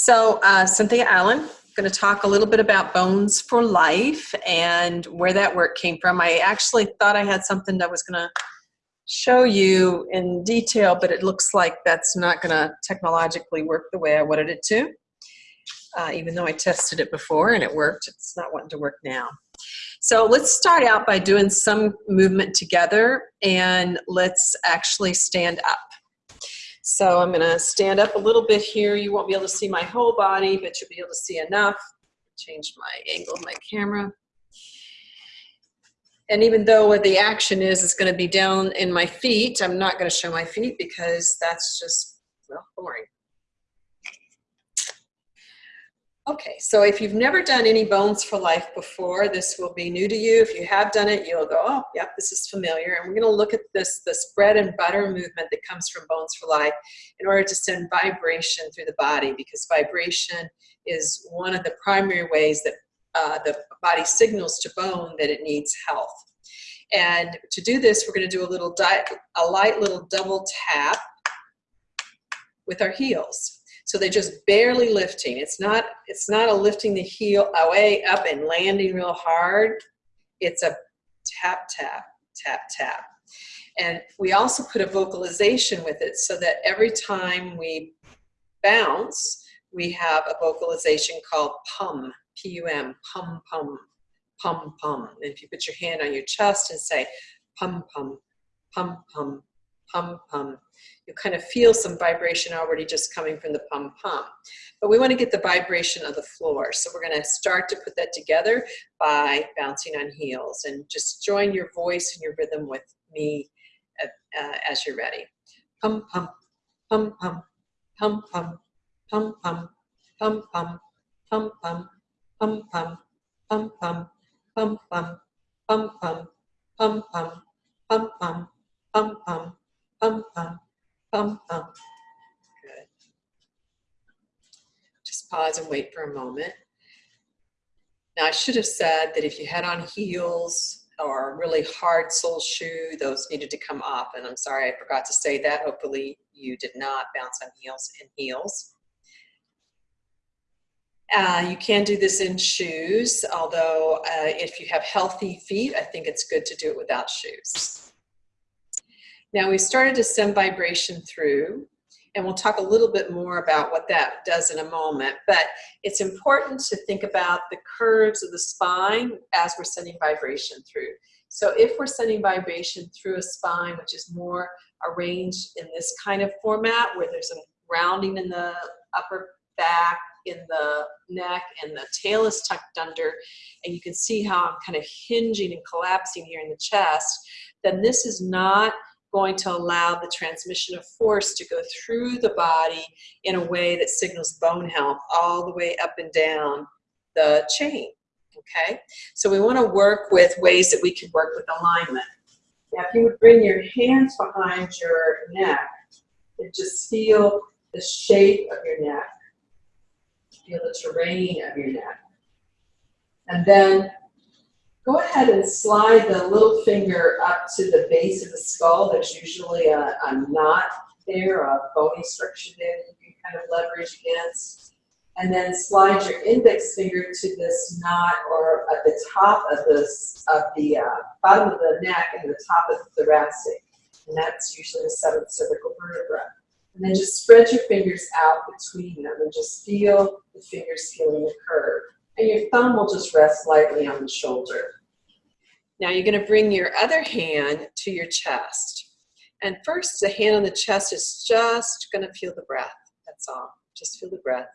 So, uh, Cynthia Allen, going to talk a little bit about Bones for Life and where that work came from. I actually thought I had something that was going to show you in detail, but it looks like that's not going to technologically work the way I wanted it to. Uh, even though I tested it before and it worked, it's not wanting to work now. So let's start out by doing some movement together and let's actually stand up. So I'm gonna stand up a little bit here. You won't be able to see my whole body, but you'll be able to see enough. Change my angle of my camera. And even though what the action is, is gonna be down in my feet, I'm not gonna show my feet because that's just, well, boring. Okay, so if you've never done any Bones for Life before, this will be new to you. If you have done it, you'll go, oh, yep, this is familiar. And we're gonna look at this, this bread and butter movement that comes from Bones for Life in order to send vibration through the body because vibration is one of the primary ways that uh, the body signals to bone that it needs health. And to do this, we're gonna do a little, a light little double tap with our heels. So they're just barely lifting. It's not, it's not a lifting the heel away up and landing real hard. It's a tap, tap, tap, tap. And we also put a vocalization with it so that every time we bounce, we have a vocalization called pum, P-U-M, pum, pum, pum, pum. And if you put your hand on your chest and say pum, pum, pum, pum, pum, pum, you kind of feel some vibration already just coming from the pum pum. But we want to get the vibration of the floor. So we're going to start to put that together by bouncing on heels. And just join your voice and your rhythm with me uh, as you're ready. Pum pum, pum pum, pum pum, pum pum, pum pum, pum pum, pum pum, pum pum, pum pum, pum pum, pum pum, pum pum, pum pum, pum pum, Pum, pum. Good. Just pause and wait for a moment. Now I should have said that if you had on heels or a really hard sole shoe, those needed to come off. And I'm sorry, I forgot to say that. Hopefully you did not bounce on heels in heels. Uh, you can do this in shoes, although uh, if you have healthy feet, I think it's good to do it without shoes. Now we started to send vibration through and we'll talk a little bit more about what that does in a moment, but it's important to think about the curves of the spine as we're sending vibration through. So if we're sending vibration through a spine, which is more arranged in this kind of format where there's a rounding in the upper back, in the neck, and the tail is tucked under, and you can see how I'm kind of hinging and collapsing here in the chest, then this is not going to allow the transmission of force to go through the body in a way that signals bone health all the way up and down the chain, okay? So we wanna work with ways that we can work with alignment. Now if you would bring your hands behind your neck and just feel the shape of your neck, feel the terrain of your neck. And then Go ahead and slide the little finger up to the base of the skull. There's usually a, a knot there, a bony structure there that you can kind of leverage against. And then slide your index finger to this knot or at the top of this of the uh, bottom of the neck and the top of the thoracic. And that's usually the seventh cervical vertebra. And then just spread your fingers out between them and just feel the fingers feeling the curve. And your thumb will just rest lightly on the shoulder. Now you're going to bring your other hand to your chest. And first, the hand on the chest is just going to feel the breath. That's all. Just feel the breath.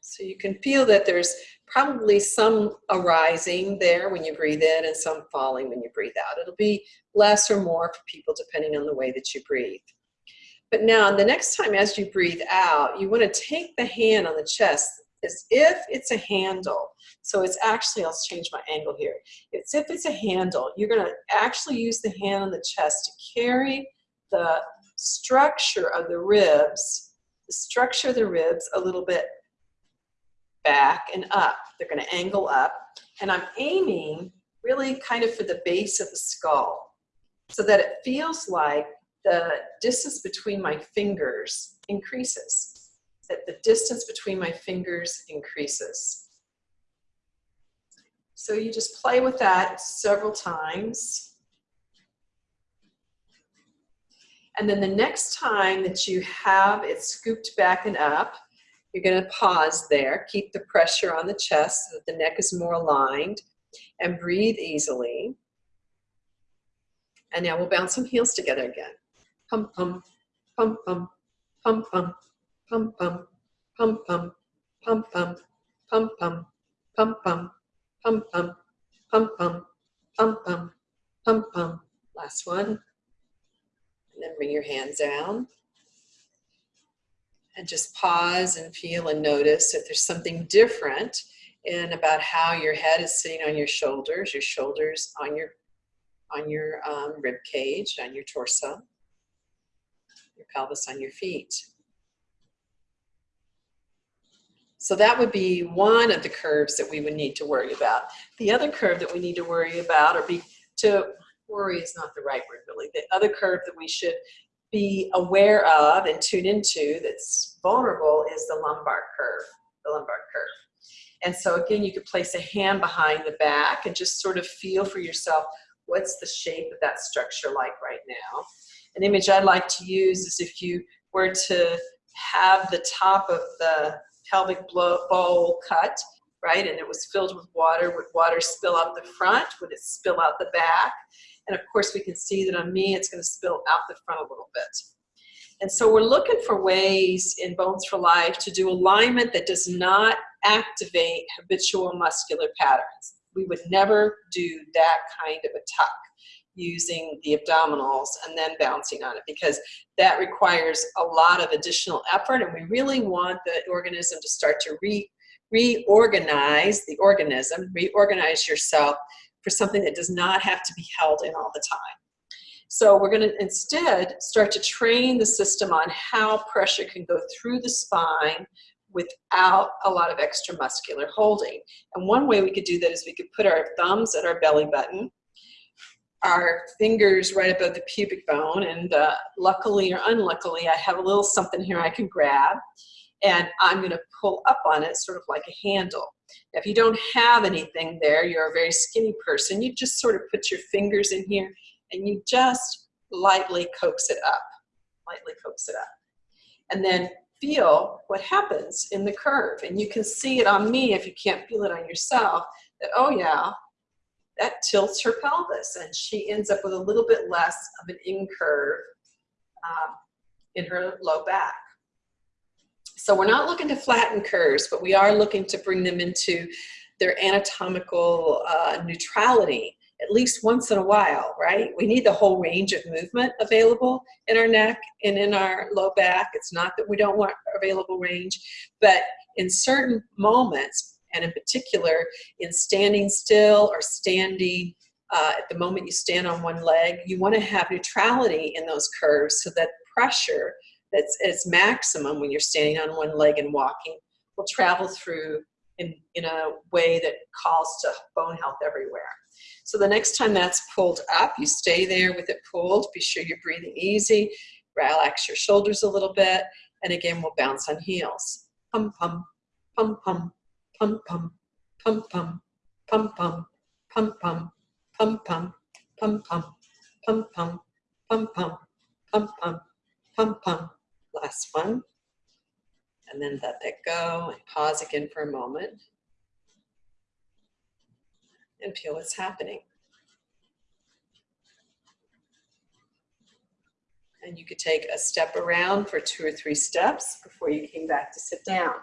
So you can feel that there's probably some arising there when you breathe in and some falling when you breathe out. It'll be less or more for people depending on the way that you breathe. But now the next time as you breathe out, you want to take the hand on the chest is if it's a handle, so it's actually, I'll change my angle here. It's if it's a handle, you're gonna actually use the hand on the chest to carry the structure of the ribs, the structure of the ribs a little bit back and up. They're gonna angle up. And I'm aiming really kind of for the base of the skull so that it feels like the distance between my fingers increases. That the distance between my fingers increases. So you just play with that several times. And then the next time that you have it scooped back and up, you're gonna pause there, keep the pressure on the chest so that the neck is more aligned, and breathe easily. And now we'll bounce some heels together again. Pum pum, pum pum, pum pum, pum pum, pum pum, pum pum, pum pum, pum pum, pum pum, pum pum, pum pum, pum pum. Last one. And then bring your hands down. And just pause and feel and notice if there's something different in about how your head is sitting on your shoulders, your shoulders on your on your um, rib cage, on your torso, your pelvis on your feet. So that would be one of the curves that we would need to worry about. The other curve that we need to worry about, or be to worry is not the right word really. The other curve that we should be aware of and tune into that's vulnerable is the lumbar curve, the lumbar curve. And so again, you could place a hand behind the back and just sort of feel for yourself, what's the shape of that structure like right now? An image I'd like to use is if you were to have the top of the pelvic bowl cut, right, and it was filled with water, would water spill out the front? Would it spill out the back? And of course, we can see that on me, it's going to spill out the front a little bit. And so we're looking for ways in Bones for Life to do alignment that does not activate habitual muscular patterns. We would never do that kind of a tuck using the abdominals and then bouncing on it because that requires a lot of additional effort and we really want the organism to start to re reorganize the organism, reorganize yourself for something that does not have to be held in all the time. So we're gonna instead start to train the system on how pressure can go through the spine without a lot of extra muscular holding. And one way we could do that is we could put our thumbs at our belly button, our fingers right above the pubic bone, and uh, luckily or unluckily, I have a little something here I can grab, and I'm gonna pull up on it sort of like a handle. Now, if you don't have anything there, you're a very skinny person, you just sort of put your fingers in here and you just lightly coax it up, lightly coax it up. And then feel what happens in the curve. And you can see it on me if you can't feel it on yourself, that, oh yeah, that tilts her pelvis and she ends up with a little bit less of an incurve um, in her low back. So we're not looking to flatten curves, but we are looking to bring them into their anatomical uh, neutrality at least once in a while, right? We need the whole range of movement available in our neck and in our low back. It's not that we don't want available range, but in certain moments, and in particular in standing still or standing uh, at the moment you stand on one leg, you want to have neutrality in those curves so that pressure that's at its maximum when you're standing on one leg and walking will travel through in, in a way that calls to bone health everywhere. So the next time that's pulled up, you stay there with it pulled. Be sure you're breathing easy. Relax your shoulders a little bit. And again, we'll bounce on heels. Pum, pum, pum, pum, pum, pum, pum, pum, pum, pum, pum, pum, pum, pum, pum, pum, pum, pum, pum, pum, pum, pum, pum, pum. Last one. And then let that go and pause again for a moment and feel what's happening. And you could take a step around for two or three steps before you came back to sit down.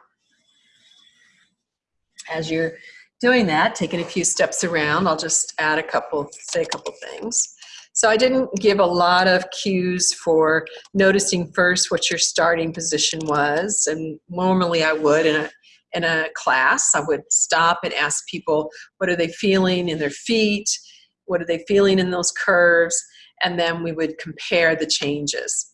As you're doing that, taking a few steps around, I'll just add a couple, say a couple things. So I didn't give a lot of cues for noticing first what your starting position was, and normally I would in a in a class. I would stop and ask people, what are they feeling in their feet? What are they feeling in those curves? And then we would compare the changes.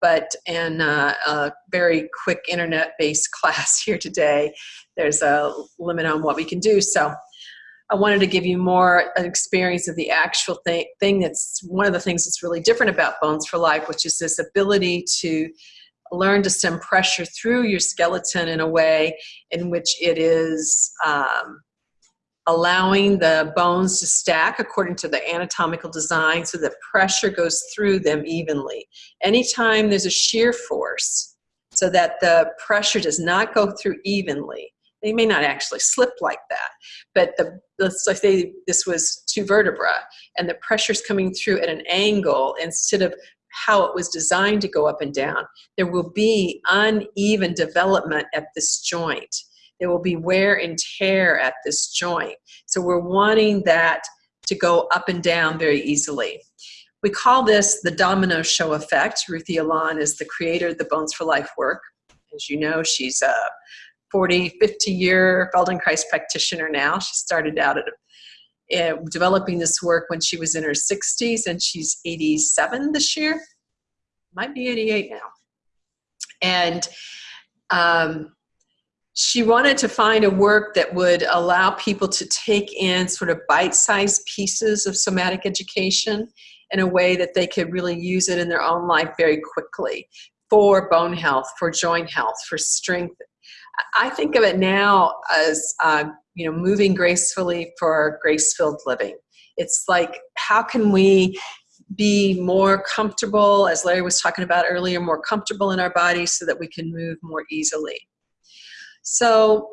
But in a, a very quick internet-based class here today, there's a limit on what we can do. So I wanted to give you more an experience of the actual thing, thing that's one of the things that's really different about Bones for Life, which is this ability to learn to send pressure through your skeleton in a way in which it is um, allowing the bones to stack according to the anatomical design so that pressure goes through them evenly. Anytime there's a shear force, so that the pressure does not go through evenly, they may not actually slip like that, but the, let's say this was two vertebra and the pressure's coming through at an angle instead of how it was designed to go up and down. There will be uneven development at this joint. There will be wear and tear at this joint. So we're wanting that to go up and down very easily. We call this the domino show effect. Ruthie Alon is the creator of the Bones for Life work. As you know, she's a 40, 50 year Feldenkrais practitioner now. She started out at uh, developing this work when she was in her 60s and she's 87 this year might be 88 now and um, she wanted to find a work that would allow people to take in sort of bite-sized pieces of somatic education in a way that they could really use it in their own life very quickly for bone health, for joint health, for strength. I think of it now as uh, you know, moving gracefully for grace-filled living. It's like, how can we be more comfortable, as Larry was talking about earlier, more comfortable in our bodies so that we can move more easily. So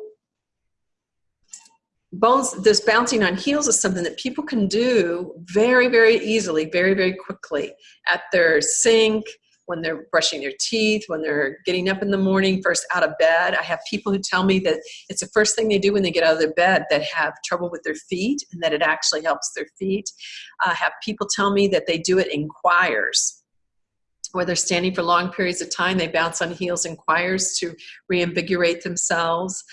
bones, this bouncing on heels is something that people can do very, very easily, very, very quickly at their sink, when they're brushing their teeth, when they're getting up in the morning, first out of bed. I have people who tell me that it's the first thing they do when they get out of their bed that have trouble with their feet and that it actually helps their feet. I have people tell me that they do it in choirs where they're standing for long periods of time, they bounce on heels and choirs to reinvigorate themselves.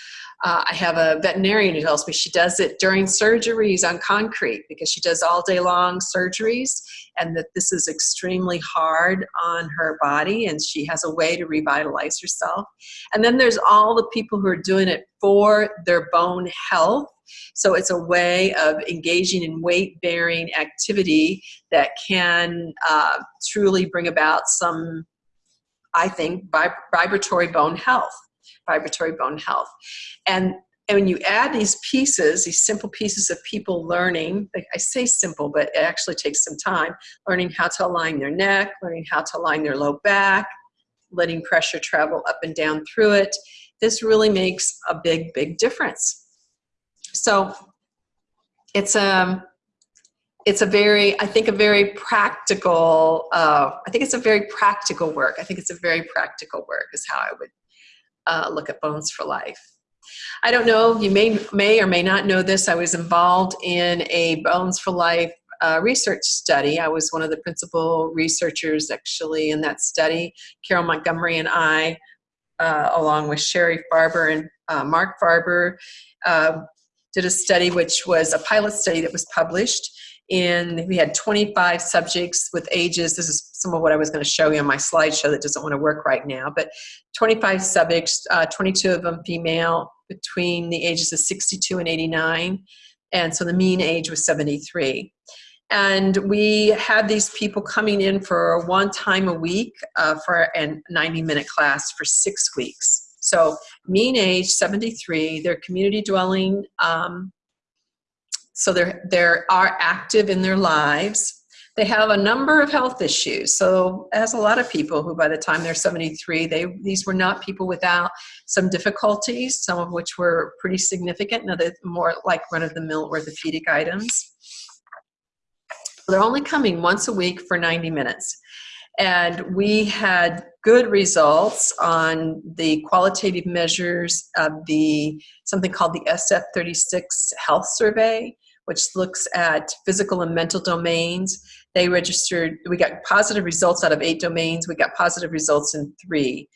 Uh, I have a veterinarian who tells me she does it during surgeries on concrete because she does all day long surgeries and that this is extremely hard on her body and she has a way to revitalize herself. And then there's all the people who are doing it for their bone health. So it's a way of engaging in weight bearing activity that can uh, truly bring about some, I think, vib vibratory bone health vibratory bone health. And, and when you add these pieces, these simple pieces of people learning, I say simple, but it actually takes some time, learning how to align their neck, learning how to align their low back, letting pressure travel up and down through it, this really makes a big, big difference. So it's a, um, it's a very, I think a very practical, uh, I think it's a very practical work. I think it's a very practical work is how I would uh, look at Bones for Life. I don't know, you may, may or may not know this, I was involved in a Bones for Life uh, research study. I was one of the principal researchers actually in that study. Carol Montgomery and I, uh, along with Sherry Farber and uh, Mark Farber, uh, did a study which was a pilot study that was published in, we had 25 subjects with ages, this is some of what I was gonna show you on my slideshow that doesn't wanna work right now, but 25 subjects, uh, 22 of them female, between the ages of 62 and 89, and so the mean age was 73. And we had these people coming in for one time a week uh, for a 90 minute class for six weeks. So mean age 73, they're community dwelling um, so they're, they're active in their lives. They have a number of health issues. So as a lot of people who by the time they're 73, they, these were not people without some difficulties, some of which were pretty significant, and other more like run-of-the-mill orthopedic items. They're only coming once a week for 90 minutes. And we had good results on the qualitative measures of the something called the SF36 health survey which looks at physical and mental domains. They registered, we got positive results out of eight domains. We got positive results in three.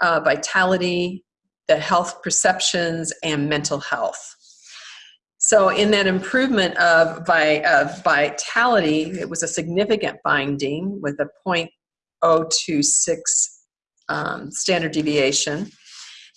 Uh, vitality, the health perceptions, and mental health. So in that improvement of, vi of vitality, it was a significant finding with a 0.026 um, standard deviation.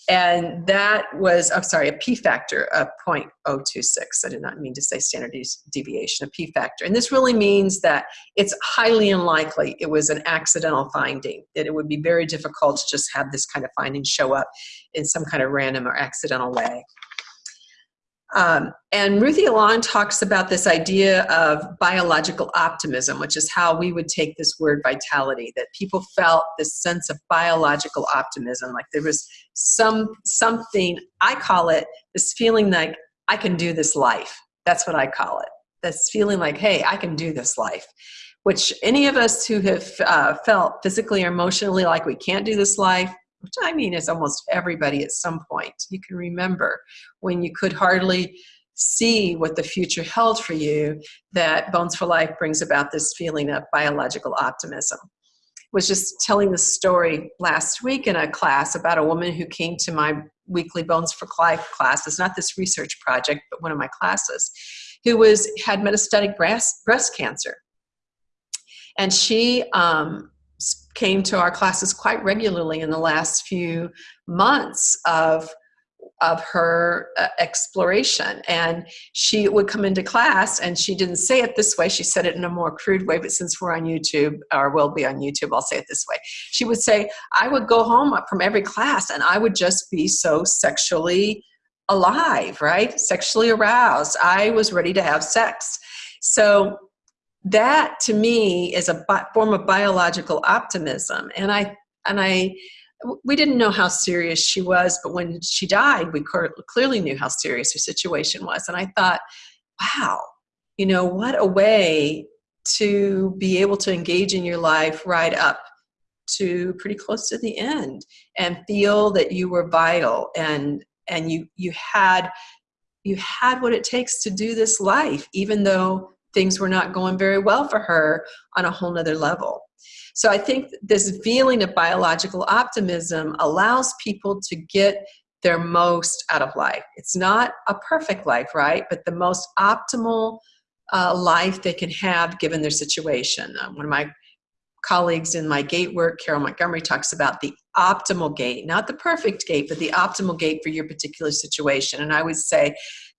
And that was, I'm sorry, a P factor of 0.026. I did not mean to say standard deviation, a P factor. And this really means that it's highly unlikely it was an accidental finding, that it would be very difficult to just have this kind of finding show up in some kind of random or accidental way. Um, and Ruthie Alon talks about this idea of biological optimism, which is how we would take this word vitality, that people felt this sense of biological optimism, like there was some something, I call it this feeling like I can do this life. That's what I call it. This feeling like, hey, I can do this life. Which any of us who have uh, felt physically or emotionally like we can't do this life, which I mean is almost everybody at some point. You can remember when you could hardly see what the future held for you, that Bones for Life brings about this feeling of biological optimism. Was just telling the story last week in a class about a woman who came to my weekly Bones for Life class. It's not this research project, but one of my classes, who was had metastatic breast, breast cancer. And she um, came to our classes quite regularly in the last few months of of her uh, exploration. And she would come into class and she didn't say it this way. She said it in a more crude way but since we're on youtube or will be on youtube i'll say it this way. She would say i would go home from every class and i would just be so sexually alive right? Sexually aroused. I was ready to have sex. So that to me is a form of biological optimism. And i and i we didn't know how serious she was but when she died we clearly knew how serious her situation was. And i thought wow you know what a way to be able to engage in your life right up to pretty close to the end and feel that you were vital and and you you had you had what it takes to do this life even though things were not going very well for her on a whole nother level. So I think this feeling of biological optimism allows people to get their most out of life. It's not a perfect life, right? But the most optimal uh, life they can have given their situation. Uh, one of my colleagues in my gait work, Carol Montgomery, talks about the optimal gait, not the perfect gait, but the optimal gait for your particular situation. And I would say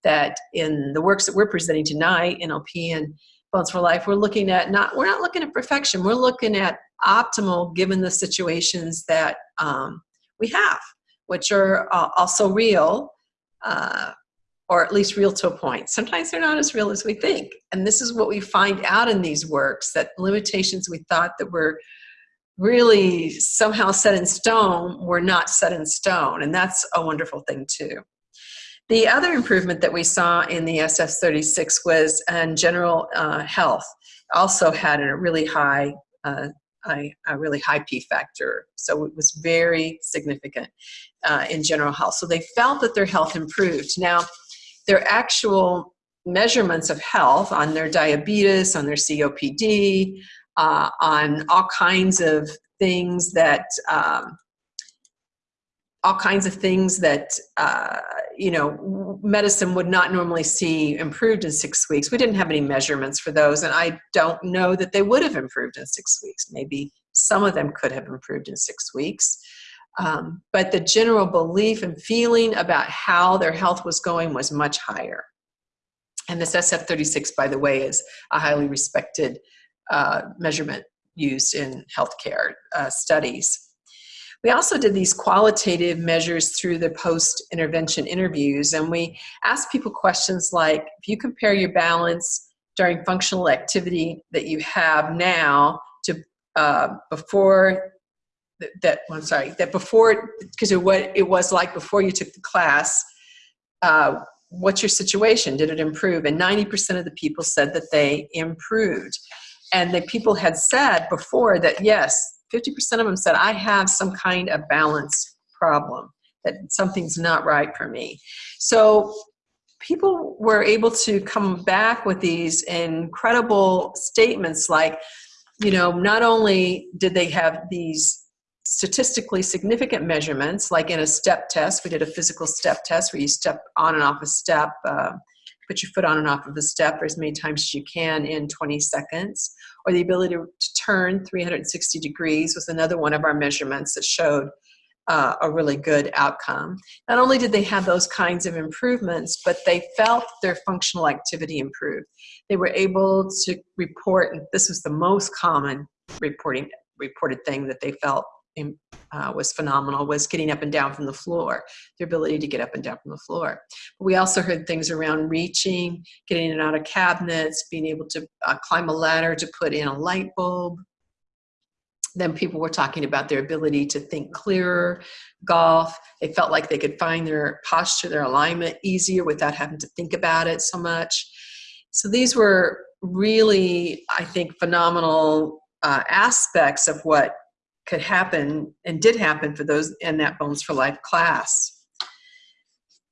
that in the works that we're presenting tonight, NLP and Bones for Life, we're looking at not, we're not looking at perfection, we're looking at optimal given the situations that um, we have, which are uh, also real, uh, or at least real to a point. Sometimes they're not as real as we think. And this is what we find out in these works, that limitations we thought that were really somehow set in stone were not set in stone. And that's a wonderful thing too. The other improvement that we saw in the SF36 was in general uh, health. Also had a really high, uh, a, a, really high P factor. So it was very significant uh, in general health. So they felt that their health improved. Now, their actual measurements of health on their diabetes, on their COPD, uh, on all kinds of things that um, all kinds of things that uh, you know medicine would not normally see improved in six weeks. We didn't have any measurements for those and i don't know that they would have improved in six weeks. Maybe some of them could have improved in six weeks. Um, but the general belief and feeling about how their health was going was much higher. And this sf36 by the way is a highly respected uh, measurement used in healthcare uh, studies we also did these qualitative measures through the post-intervention interviews, and we asked people questions like, if you compare your balance during functional activity that you have now to uh, before that, I'm sorry, that before, because of what it was like before you took the class, uh, what's your situation? Did it improve? And 90% of the people said that they improved. And the people had said before that, yes, 50% of them said, I have some kind of balance problem, that something's not right for me. So people were able to come back with these incredible statements like, you know, not only did they have these statistically significant measurements, like in a step test, we did a physical step test where you step on and off a step, uh, put your foot on and off of the step as many times as you can in 20 seconds, or the ability to, turn 360 degrees was another one of our measurements that showed uh, a really good outcome. Not only did they have those kinds of improvements, but they felt their functional activity improved. They were able to report, and this was the most common reporting reported thing that they felt uh, was phenomenal was getting up and down from the floor, their ability to get up and down from the floor. We also heard things around reaching, getting in and out of cabinets, being able to uh, climb a ladder to put in a light bulb, then people were talking about their ability to think clearer, golf. They felt like they could find their posture, their alignment easier without having to think about it so much. So these were really, I think, phenomenal uh, aspects of what could happen and did happen for those in that Bones for Life class.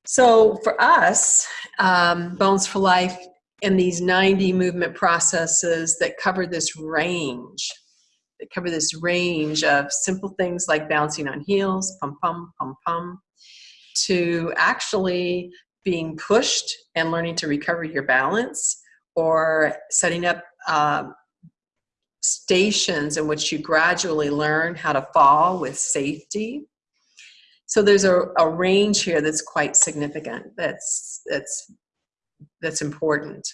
So for us, um, Bones for Life and these 90 movement processes that cover this range that cover this range of simple things like bouncing on heels, pum pum, pum pum, to actually being pushed and learning to recover your balance or setting up um, stations in which you gradually learn how to fall with safety. So there's a, a range here that's quite significant, that's, that's, that's important.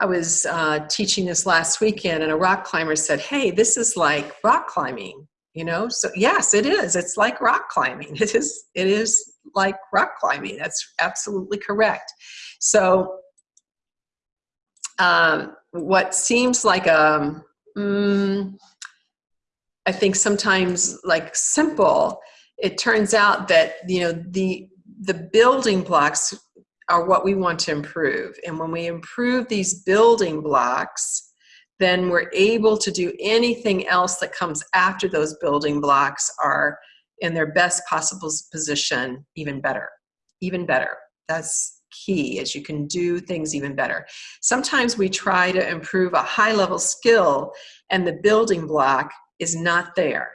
I was uh, teaching this last weekend and a rock climber said, hey, this is like rock climbing, you know? So yes, it is. It's like rock climbing. It is, it is like rock climbing. That's absolutely correct. So um, what seems like a, um, I think sometimes like simple, it turns out that, you know, the, the building blocks are what we want to improve. And when we improve these building blocks, then we're able to do anything else that comes after those building blocks are in their best possible position even better, even better. That's key as you can do things even better. Sometimes we try to improve a high level skill and the building block is not there.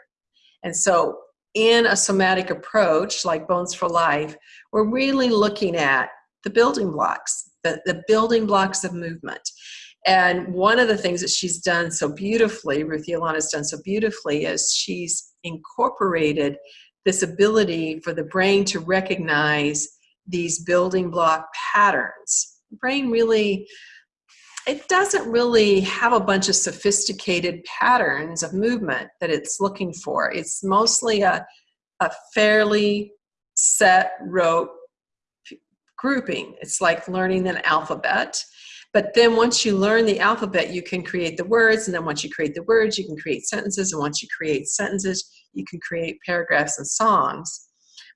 And so in a somatic approach like Bones for Life, we're really looking at the building blocks, the, the building blocks of movement. And one of the things that she's done so beautifully, Ruthie Alon's done so beautifully, is she's incorporated this ability for the brain to recognize these building block patterns. The brain really, it doesn't really have a bunch of sophisticated patterns of movement that it's looking for. It's mostly a, a fairly set rote grouping. It's like learning an alphabet. But then once you learn the alphabet, you can create the words. And then once you create the words, you can create sentences. And once you create sentences, you can create paragraphs and songs.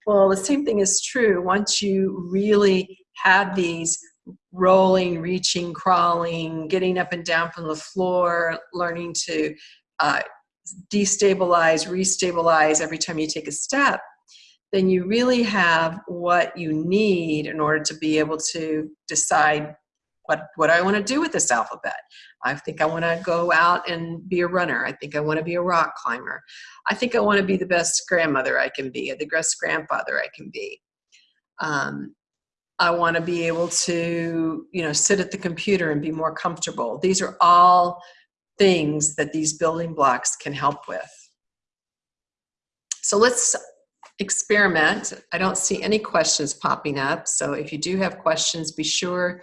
Well, the same thing is true. Once you really have these rolling, reaching, crawling, getting up and down from the floor, learning to uh, destabilize, restabilize every time you take a step, then you really have what you need in order to be able to decide what, what I want to do with this alphabet. I think I want to go out and be a runner. I think I want to be a rock climber. I think I want to be the best grandmother I can be, the best grandfather I can be. Um, I want to be able to, you know, sit at the computer and be more comfortable. These are all things that these building blocks can help with. So let's experiment. I don't see any questions popping up. So if you do have questions, be sure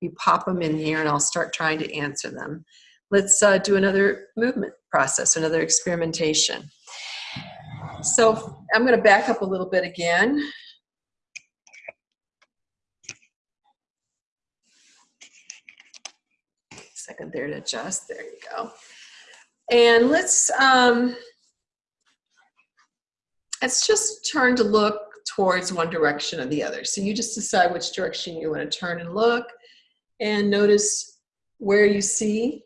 you pop them in here and I'll start trying to answer them. Let's uh, do another movement process, another experimentation. So I'm gonna back up a little bit again. Second there to adjust, there you go. And let's, um, let's just turn to look towards one direction or the other. So you just decide which direction you want to turn and look and notice where you see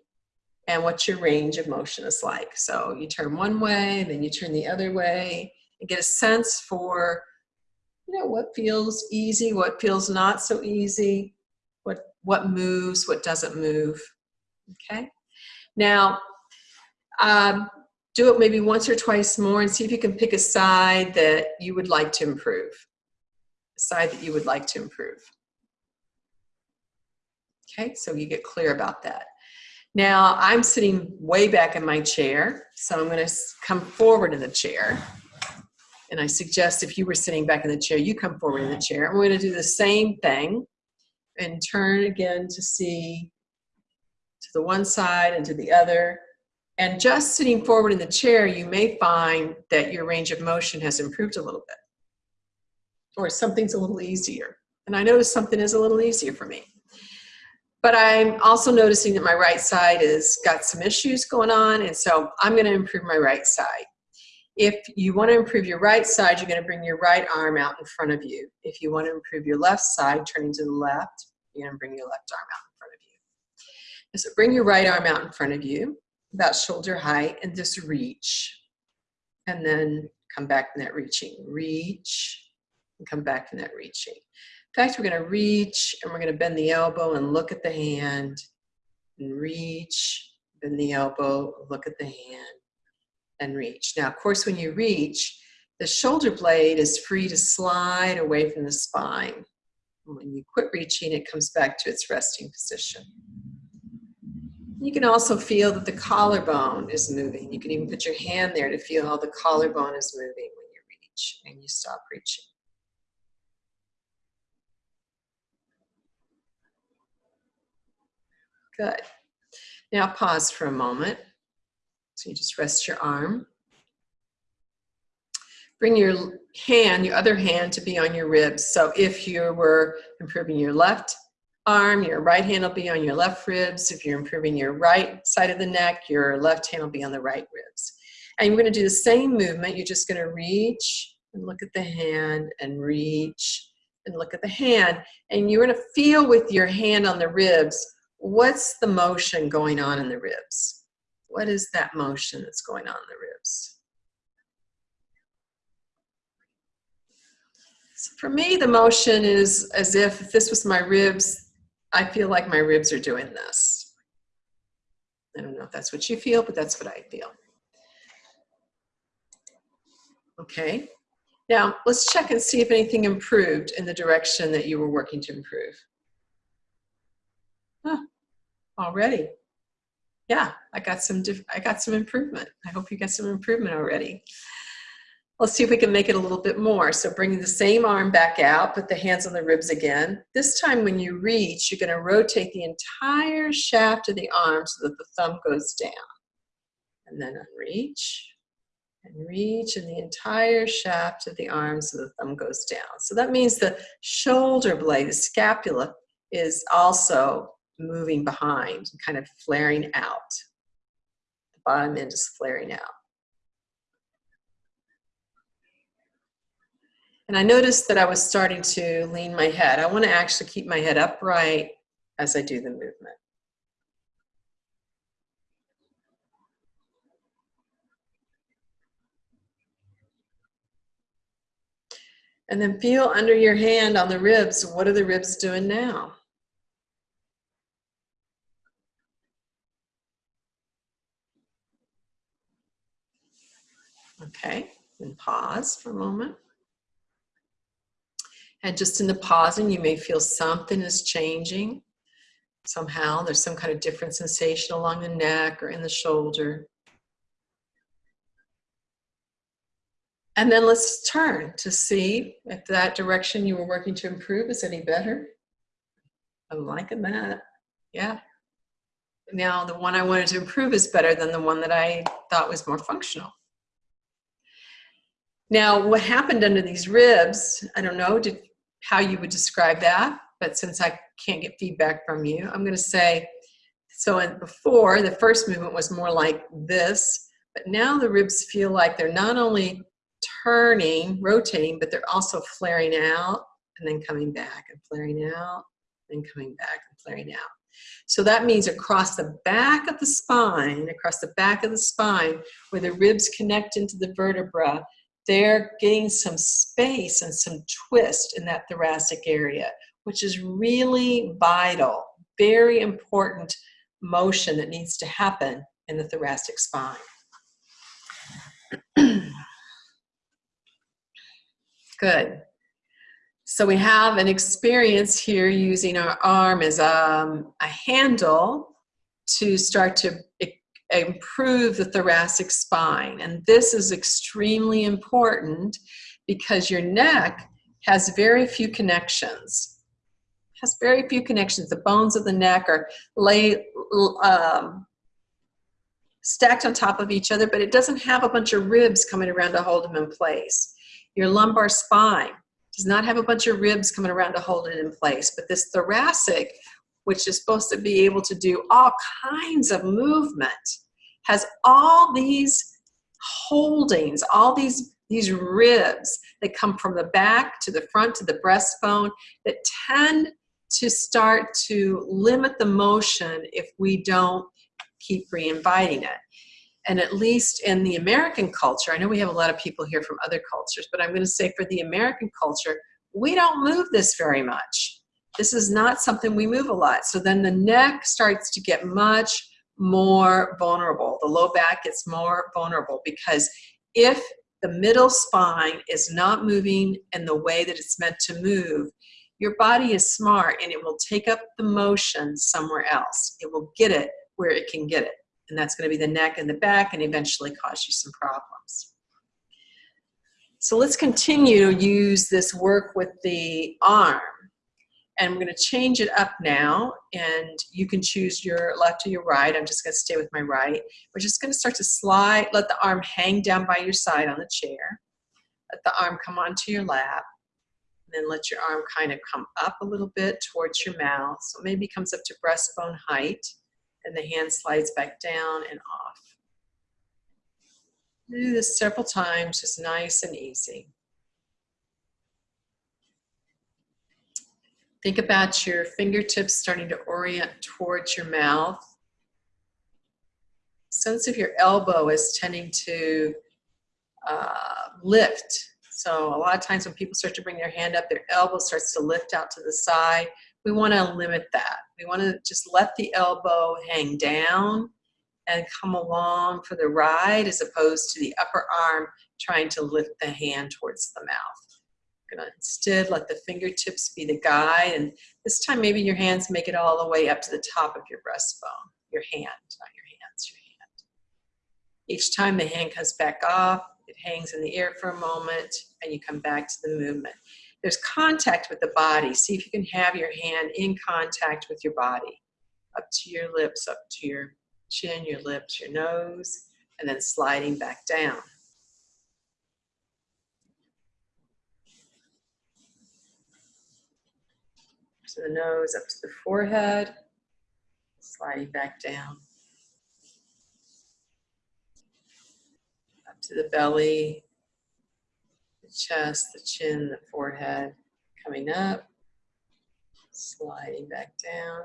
and what your range of motion is like. So you turn one way, and then you turn the other way and get a sense for you know what feels easy, what feels not so easy, what what moves, what doesn't move. Okay. Now, um, do it maybe once or twice more and see if you can pick a side that you would like to improve. A side that you would like to improve. Okay, so you get clear about that. Now I'm sitting way back in my chair, so I'm gonna come forward in the chair And I suggest if you were sitting back in the chair, you come forward in the chair. Going to do the same thing and turn again to see to the one side and to the other. And just sitting forward in the chair, you may find that your range of motion has improved a little bit or something's a little easier. And I notice something is a little easier for me. But I'm also noticing that my right side has got some issues going on, and so I'm gonna improve my right side. If you wanna improve your right side, you're gonna bring your right arm out in front of you. If you wanna improve your left side, turning to the left, you're gonna bring your left arm out in front of you. So bring your right arm out in front of you, about shoulder height, and just reach. And then come back in that reaching. Reach, and come back in that reaching. In fact, we're going to reach and we're going to bend the elbow and look at the hand and reach, bend the elbow, look at the hand and reach. Now, of course, when you reach, the shoulder blade is free to slide away from the spine. When you quit reaching, it comes back to its resting position. You can also feel that the collarbone is moving. You can even put your hand there to feel how the collarbone is moving when you reach and you stop reaching. Good. Now pause for a moment. So you just rest your arm. Bring your hand, your other hand to be on your ribs. So if you were improving your left arm, your right hand will be on your left ribs. If you're improving your right side of the neck, your left hand will be on the right ribs. And you're going to do the same movement. You're just going to reach and look at the hand and reach and look at the hand. And you're going to feel with your hand on the ribs what's the motion going on in the ribs? What is that motion that's going on in the ribs? So for me, the motion is as if, if this was my ribs, I feel like my ribs are doing this. I don't know if that's what you feel, but that's what I feel. Okay, now let's check and see if anything improved in the direction that you were working to improve. Huh, already. Yeah, I got some I got some improvement. I hope you got some improvement already. Let's see if we can make it a little bit more. So bringing the same arm back out, put the hands on the ribs again. This time when you reach, you're gonna rotate the entire shaft of the arm so that the thumb goes down. And then unreach, and reach, and the entire shaft of the arm so the thumb goes down. So that means the shoulder blade, the scapula, is also moving behind, and kind of flaring out. The bottom end is flaring out. And I noticed that I was starting to lean my head. I want to actually keep my head upright as I do the movement. And then feel under your hand on the ribs. What are the ribs doing now? Okay, and pause for a moment. And just in the pausing, you may feel something is changing somehow. There's some kind of different sensation along the neck or in the shoulder. And then let's turn to see if that direction you were working to improve is any better. I'm liking that. Yeah. Now the one I wanted to improve is better than the one that I thought was more functional. Now, what happened under these ribs, I don't know did, how you would describe that, but since I can't get feedback from you, I'm going to say, so before, the first movement was more like this, but now the ribs feel like they're not only turning, rotating, but they're also flaring out and then coming back and flaring out and coming back and flaring out. So that means across the back of the spine, across the back of the spine, where the ribs connect into the vertebra, they're getting some space and some twist in that thoracic area, which is really vital, very important motion that needs to happen in the thoracic spine. Good. So we have an experience here using our arm as um, a handle to start to improve the thoracic spine. And this is extremely important because your neck has very few connections. Has very few connections. The bones of the neck are lay, um, stacked on top of each other, but it doesn't have a bunch of ribs coming around to hold them in place. Your lumbar spine does not have a bunch of ribs coming around to hold it in place, but this thoracic, which is supposed to be able to do all kinds of movement, has all these holdings, all these, these ribs that come from the back to the front to the breastbone that tend to start to limit the motion if we don't keep re-inviting it. And at least in the American culture, I know we have a lot of people here from other cultures, but I'm going to say for the American culture, we don't move this very much. This is not something we move a lot. So then the neck starts to get much more vulnerable. The low back gets more vulnerable because if the middle spine is not moving in the way that it's meant to move, your body is smart and it will take up the motion somewhere else. It will get it where it can get it. And that's going to be the neck and the back and eventually cause you some problems. So let's continue to use this work with the arm. And we're going to change it up now. And you can choose your left or your right. I'm just going to stay with my right. We're just going to start to slide, let the arm hang down by your side on the chair. Let the arm come onto your lap. And then let your arm kind of come up a little bit towards your mouth. So maybe comes up to breastbone height and the hand slides back down and off. Do this several times, just nice and easy. Think about your fingertips starting to orient towards your mouth. Sense of your elbow is tending to uh, lift. So a lot of times when people start to bring their hand up, their elbow starts to lift out to the side we want to limit that. We want to just let the elbow hang down and come along for the ride as opposed to the upper arm trying to lift the hand towards the mouth. Gonna instead let the fingertips be the guide and this time maybe your hands make it all the way up to the top of your breastbone. Your hand, not your hands, your hand. Each time the hand comes back off, it hangs in the air for a moment and you come back to the movement there's contact with the body. See if you can have your hand in contact with your body. Up to your lips, up to your chin, your lips, your nose, and then sliding back down. To the nose, up to the forehead, sliding back down. Up to the belly, the chest, the chin, the forehead, coming up, sliding back down.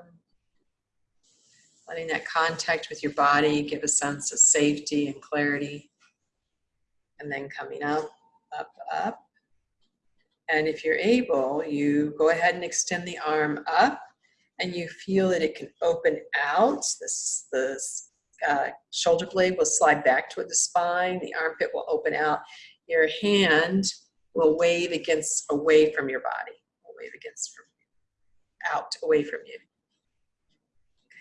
Letting that contact with your body give a sense of safety and clarity. And then coming up, up, up. And if you're able, you go ahead and extend the arm up and you feel that it can open out. This, this uh, shoulder blade will slide back toward the spine. The armpit will open out your hand will wave against away from your body. Will wave against from out away from you.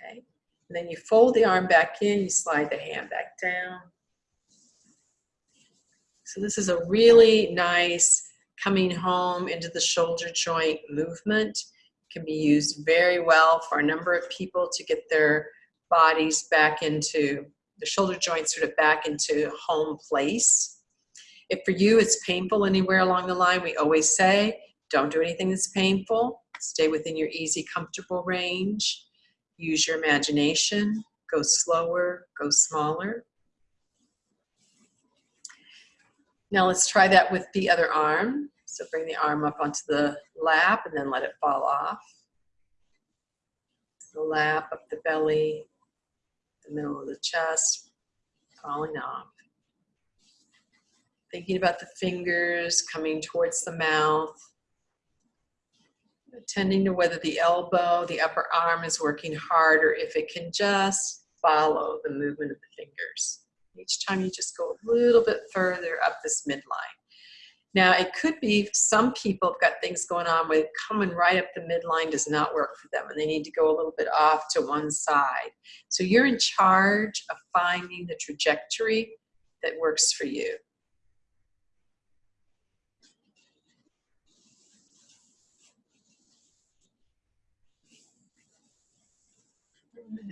Okay. And then you fold the arm back in, you slide the hand back down. So this is a really nice coming home into the shoulder joint movement. Can be used very well for a number of people to get their bodies back into the shoulder joints sort of back into home place. If for you it's painful anywhere along the line, we always say, don't do anything that's painful. Stay within your easy, comfortable range. Use your imagination. Go slower, go smaller. Now let's try that with the other arm. So bring the arm up onto the lap and then let it fall off. The lap, up the belly, the middle of the chest, falling off. Thinking about the fingers coming towards the mouth. Attending to whether the elbow, the upper arm is working hard or if it can just follow the movement of the fingers. Each time you just go a little bit further up this midline. Now, it could be some people have got things going on where coming right up the midline does not work for them and they need to go a little bit off to one side. So you're in charge of finding the trajectory that works for you.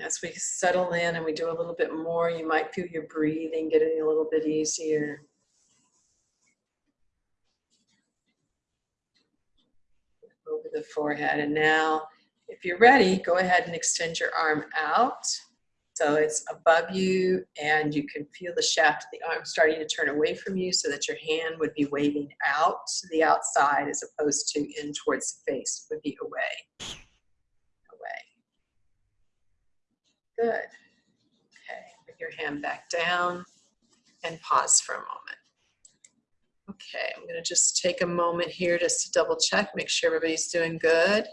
As we settle in and we do a little bit more, you might feel your breathing getting a little bit easier. Over the forehead. And now, if you're ready, go ahead and extend your arm out. So it's above you and you can feel the shaft of the arm starting to turn away from you so that your hand would be waving out to the outside as opposed to in towards the face, it would be away. Good. Okay, put your hand back down and pause for a moment. Okay, I'm gonna just take a moment here just to double check, make sure everybody's doing good.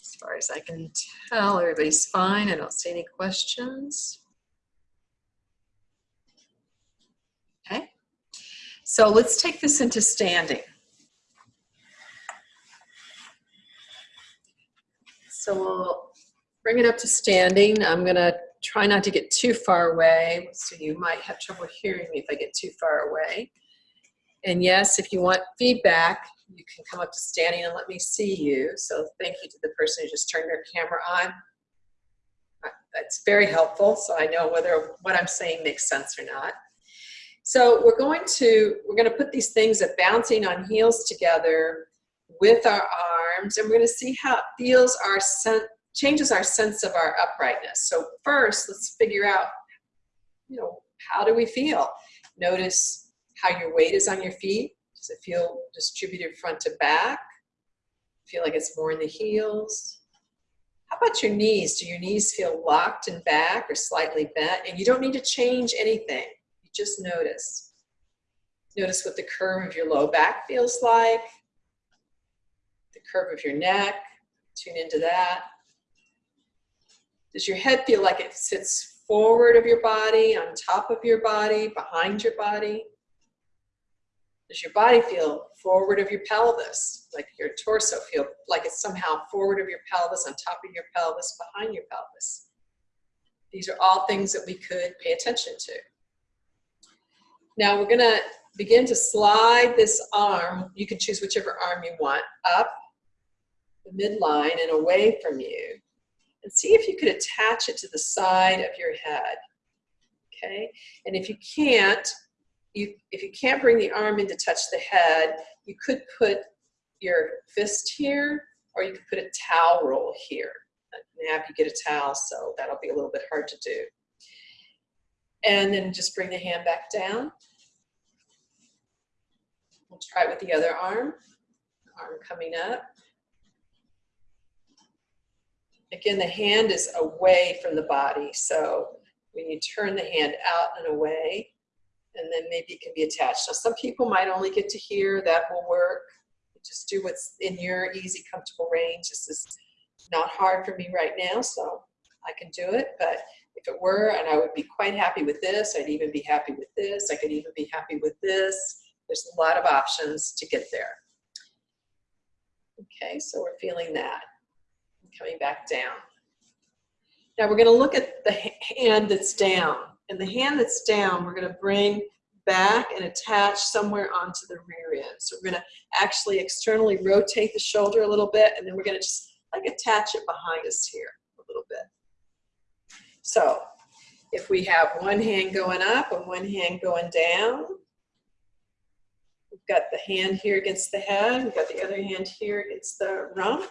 As far as I can tell, everybody's fine. I don't see any questions. Okay, so let's take this into standing. So we'll bring it up to standing. I'm gonna try not to get too far away, so you might have trouble hearing me if I get too far away. And yes, if you want feedback, you can come up to standing and let me see you. So thank you to the person who just turned their camera on. That's very helpful, so I know whether what I'm saying makes sense or not. So we're going to, we're gonna put these things of bouncing on heels together with our arms, and we're gonna see how it feels our changes our sense of our uprightness. So first, let's figure out, you know, how do we feel? Notice how your weight is on your feet. Does it feel distributed front to back? Feel like it's more in the heels? How about your knees? Do your knees feel locked and back or slightly bent? And you don't need to change anything. You just notice. Notice what the curve of your low back feels like, the curve of your neck. Tune into that. Does your head feel like it sits forward of your body, on top of your body, behind your body? Does your body feel forward of your pelvis, like your torso feel like it's somehow forward of your pelvis, on top of your pelvis, behind your pelvis? These are all things that we could pay attention to. Now we're gonna begin to slide this arm, you can choose whichever arm you want, up the midline and away from you and see if you could attach it to the side of your head. Okay, and if you can't, you, if you can't bring the arm in to touch the head, you could put your fist here, or you could put a towel roll here. Nap, you get a towel, so that'll be a little bit hard to do. And then just bring the hand back down. We'll try it with the other arm. Arm coming up. Again, the hand is away from the body. So when you turn the hand out and away, and then maybe it can be attached. Now, some people might only get to here, that will work. Just do what's in your easy, comfortable range. This is not hard for me right now, so I can do it. But if it were, and I would be quite happy with this, I'd even be happy with this, I could even be happy with this. There's a lot of options to get there. Okay, so we're feeling that coming back down. Now we're gonna look at the hand that's down. And the hand that's down, we're gonna bring back and attach somewhere onto the rear end. So we're gonna actually externally rotate the shoulder a little bit and then we're gonna just like attach it behind us here a little bit. So if we have one hand going up and one hand going down, we've got the hand here against the head, we've got the other hand here against the rump.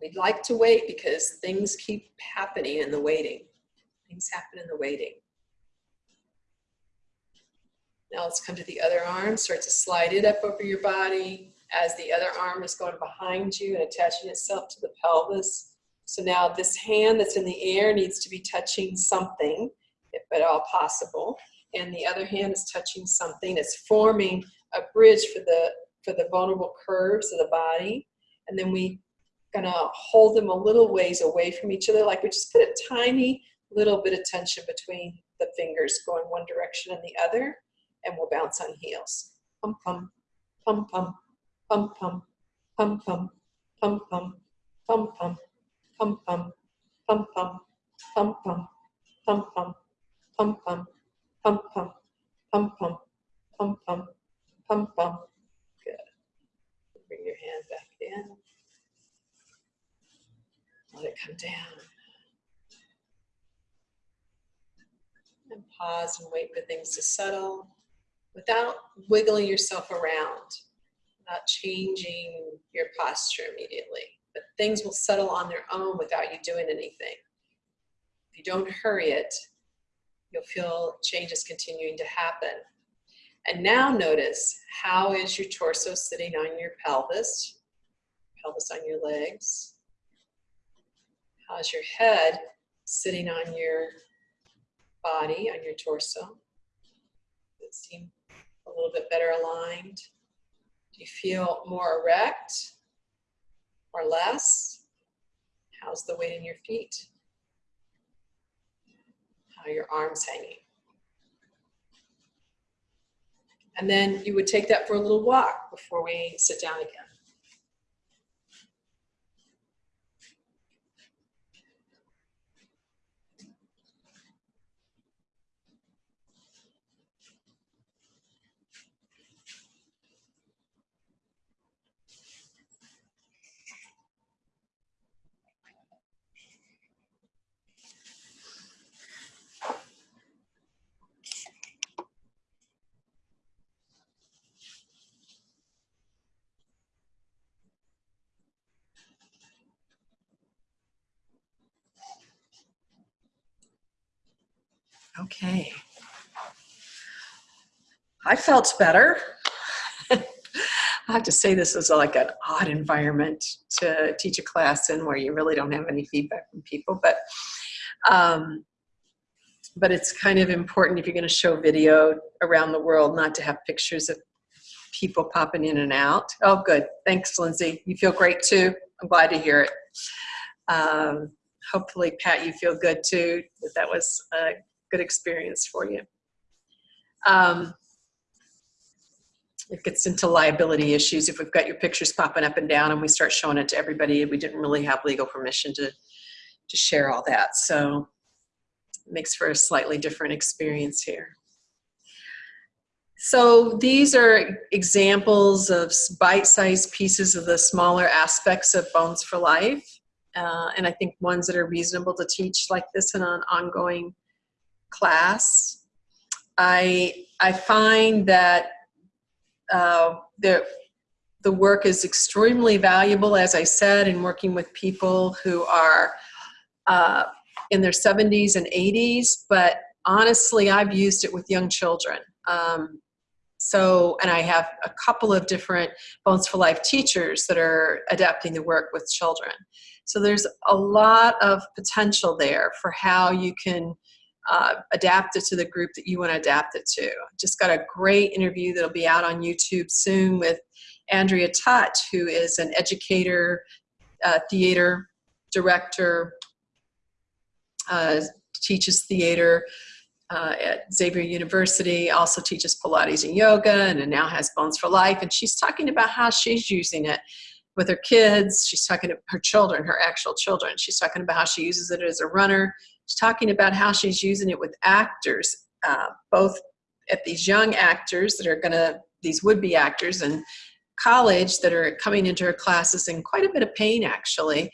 We'd like to wait because things keep happening in the waiting. Things happen in the waiting. Now let's come to the other arm. Start to slide it up over your body as the other arm is going behind you and attaching itself to the pelvis. So now this hand that's in the air needs to be touching something, if at all possible. And the other hand is touching something. It's forming a bridge for the, for the vulnerable curves of the body. And then we gonna hold them a little ways away from each other. Like we just put a tiny little bit of tension between the fingers going one direction and the other. And we'll bounce on heels. Pum, pum, pum, pum, pum, pum, pum, pum, pum, pum, pum, pum pum pum, pum pum, pum pum, pum pum, pum pum, pum pum, pum pum, pum pum, pum pum. Good. Bring your hand back in. Let it come down. And pause and wait for things to settle without wiggling yourself around, not changing your posture immediately but things will settle on their own without you doing anything. If you don't hurry it, you'll feel changes continuing to happen. And now notice, how is your torso sitting on your pelvis? Pelvis on your legs. How's your head sitting on your body, on your torso? Does it seem a little bit better aligned? Do you feel more erect? or less? How's the weight in your feet? How are your arms hanging? And then you would take that for a little walk before we sit down again. Okay. I felt better. I have to say this is like an odd environment to teach a class in where you really don't have any feedback from people, but um, but it's kind of important if you're going to show video around the world not to have pictures of people popping in and out. Oh, good. Thanks, Lindsay. You feel great too. I'm glad to hear it. Um, hopefully, Pat, you feel good too. That that was a good experience for you. Um, it gets into liability issues if we've got your pictures popping up and down and we start showing it to everybody we didn't really have legal permission to to share all that so it makes for a slightly different experience here so these are examples of bite-sized pieces of the smaller aspects of bones for life uh, and i think ones that are reasonable to teach like this in an ongoing class. I, I find that uh, the, the work is extremely valuable, as I said, in working with people who are uh, in their 70s and 80s, but honestly, I've used it with young children. Um, so, and I have a couple of different Bones for Life teachers that are adapting the work with children. So there's a lot of potential there for how you can uh, adapt it to the group that you want to adapt it to. Just got a great interview that'll be out on YouTube soon with Andrea Tutt, who is an educator, uh, theater director, uh, teaches theater uh, at Xavier University, also teaches Pilates and yoga, and now has Bones for Life. And she's talking about how she's using it with her kids. She's talking to her children, her actual children. She's talking about how she uses it as a runner She's talking about how she's using it with actors, uh, both at these young actors that are gonna, these would-be actors in college that are coming into her classes in quite a bit of pain actually.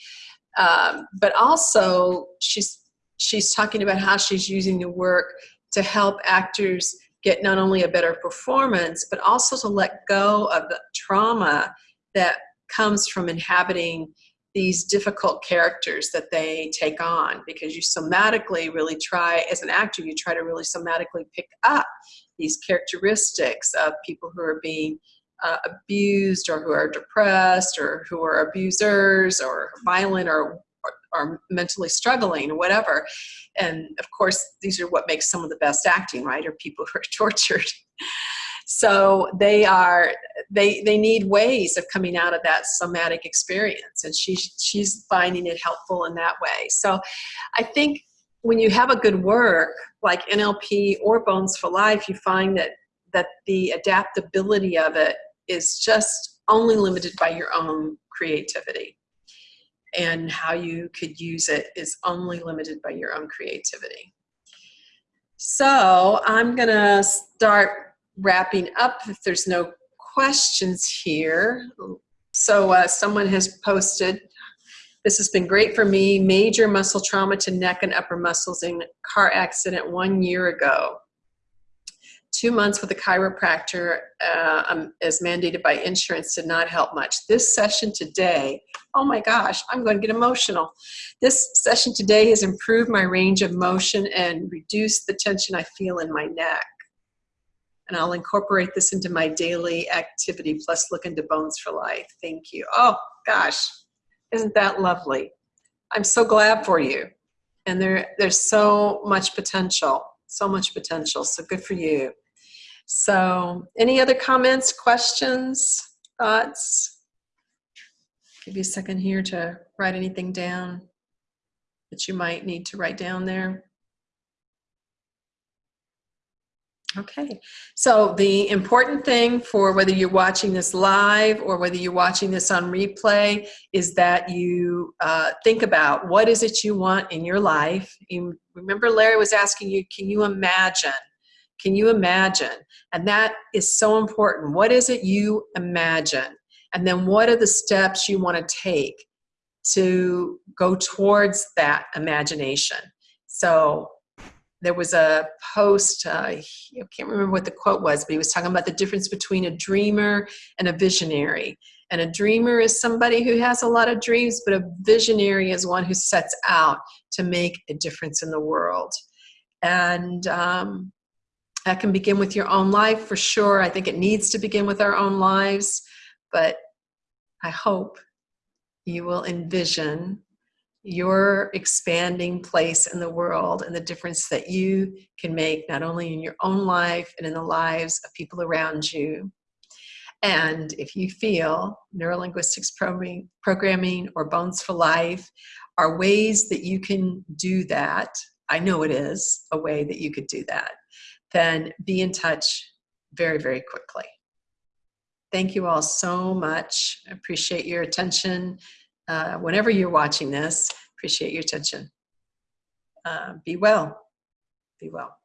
Um, but also she's, she's talking about how she's using the work to help actors get not only a better performance, but also to let go of the trauma that comes from inhabiting these difficult characters that they take on because you somatically really try, as an actor, you try to really somatically pick up these characteristics of people who are being uh, abused or who are depressed or who are abusers or violent or, or mentally struggling or whatever. And of course, these are what makes some of the best acting, right? Are people who are tortured. So they are they they need ways of coming out of that somatic experience and she she's finding it helpful in that way. So i think when you have a good work like nlp or bones for life you find that that the adaptability of it is just only limited by your own creativity. And how you could use it is only limited by your own creativity. So i'm gonna start wrapping up if there's no questions here. So uh, someone has posted, this has been great for me, major muscle trauma to neck and upper muscles in car accident one year ago. Two months with a chiropractor uh, um, as mandated by insurance did not help much. This session today, oh my gosh, I'm going to get emotional. This session today has improved my range of motion and reduced the tension I feel in my neck and I'll incorporate this into my daily activity plus look into Bones for Life. Thank you. Oh gosh, isn't that lovely? I'm so glad for you. And there, there's so much potential, so much potential. So good for you. So any other comments, questions, thoughts? Give you a second here to write anything down that you might need to write down there. Okay, so the important thing for whether you're watching this live or whether you're watching this on replay is that you uh, think about what is it you want in your life. You, remember Larry was asking you, can you imagine? Can you imagine? And that is so important. What is it you imagine? And then what are the steps you want to take to go towards that imagination? So there was a post, uh, I can't remember what the quote was, but he was talking about the difference between a dreamer and a visionary. And a dreamer is somebody who has a lot of dreams, but a visionary is one who sets out to make a difference in the world. And um, that can begin with your own life for sure. I think it needs to begin with our own lives, but I hope you will envision your expanding place in the world and the difference that you can make not only in your own life and in the lives of people around you. And if you feel neurolinguistics programming or Bones for Life are ways that you can do that, I know it is a way that you could do that, then be in touch very, very quickly. Thank you all so much. I appreciate your attention uh, whenever you're watching this. Appreciate your attention. Uh, be well. Be well.